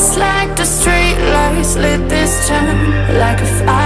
just like the streetlights lit this town like a fire.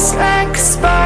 just like a spark